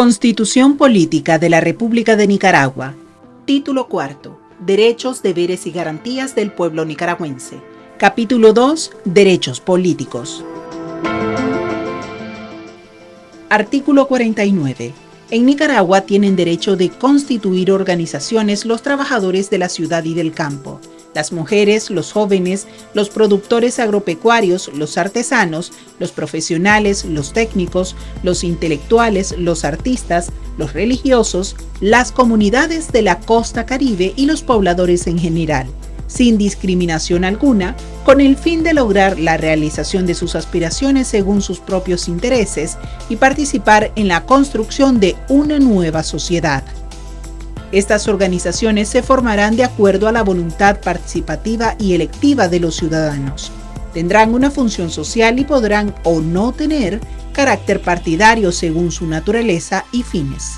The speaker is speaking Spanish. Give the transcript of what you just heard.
Constitución Política de la República de Nicaragua. Título cuarto. Derechos, deberes y garantías del pueblo nicaragüense. Capítulo 2. Derechos políticos. Artículo 49. En Nicaragua tienen derecho de constituir organizaciones los trabajadores de la ciudad y del campo, las mujeres, los jóvenes, los productores agropecuarios, los artesanos, los profesionales, los técnicos, los intelectuales, los artistas, los religiosos, las comunidades de la costa caribe y los pobladores en general, sin discriminación alguna, con el fin de lograr la realización de sus aspiraciones según sus propios intereses y participar en la construcción de una nueva sociedad. Estas organizaciones se formarán de acuerdo a la voluntad participativa y electiva de los ciudadanos. Tendrán una función social y podrán o no tener carácter partidario según su naturaleza y fines.